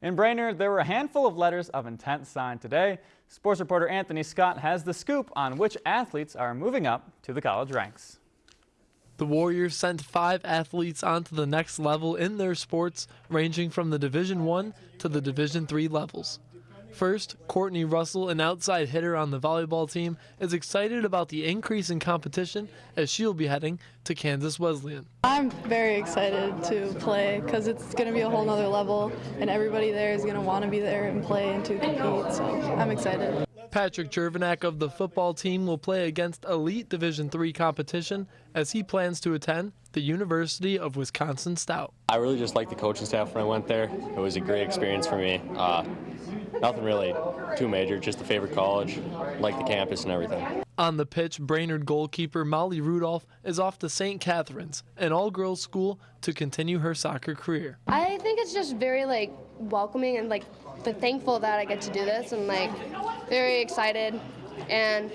In Brainerd, there were a handful of letters of intent signed today. Sports reporter Anthony Scott has the scoop on which athletes are moving up to the college ranks. The Warriors sent five athletes onto the next level in their sports, ranging from the Division One to the Division Three levels. First, Courtney Russell, an outside hitter on the volleyball team, is excited about the increase in competition as she'll be heading to Kansas Wesleyan. I'm very excited to play because it's going to be a whole nother level and everybody there is going to want to be there and play and to compete, so I'm excited. Patrick Jervanak of the football team will play against elite Division III competition as he plans to attend the University of Wisconsin Stout. I really just liked the coaching staff when I went there. It was a great experience for me. Uh, nothing really too major, just the favorite college, like the campus and everything. On the pitch, Brainerd goalkeeper Molly Rudolph is off to St. Catherine's, an all-girls school, to continue her soccer career. I think it's just very like welcoming and like but thankful that I get to do this and like very excited and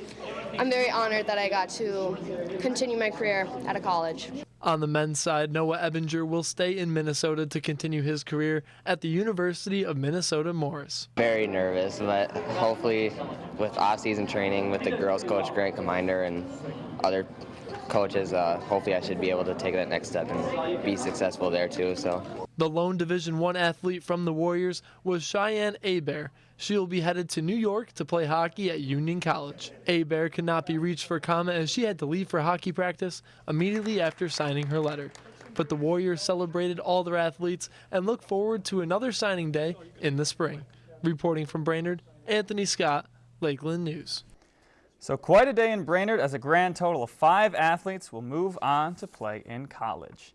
I'm very honored that I got to continue my career at a college. On the men's side, Noah Ebinger will stay in Minnesota to continue his career at the University of Minnesota Morris. Very nervous, but hopefully with off-season training with the girls coach Grant Commander and other coaches, uh, hopefully I should be able to take that next step and be successful there too. So. The lone Division One athlete from the Warriors was Cheyenne Abear. She'll be headed to New York to play hockey at Union College. Abear could not be reached for comment as she had to leave for hockey practice immediately after signing her letter. But the Warriors celebrated all their athletes and look forward to another signing day in the spring. Reporting from Brainerd, Anthony Scott, Lakeland News. So quite a day in Brainerd as a grand total of five athletes will move on to play in college.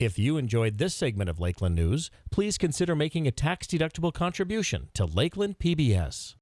If you enjoyed this segment of Lakeland News, please consider making a tax-deductible contribution to Lakeland PBS.